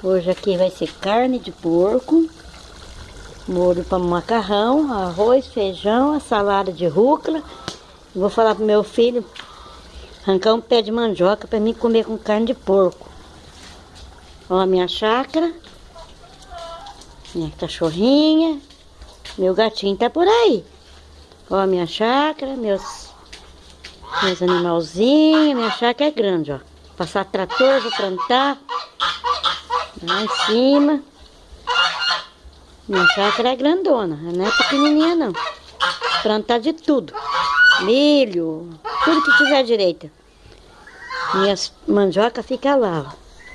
Hoje aqui vai ser carne de porco, molho para macarrão, arroz, feijão, a salada de rúcula. Vou falar pro meu filho arrancar um pé de mandioca para mim comer com carne de porco. Ó a minha chácara, minha cachorrinha, meu gatinho tá por aí. Ó a minha chácara, meus, meus animalzinhos, minha chácara é grande, ó. Passar trator, vou plantar. Lá em cima. Minha chácara é grandona, não é pequenininha não. Plantar de tudo. Milho, tudo que tiver direita. Minhas mandioca fica lá, ó.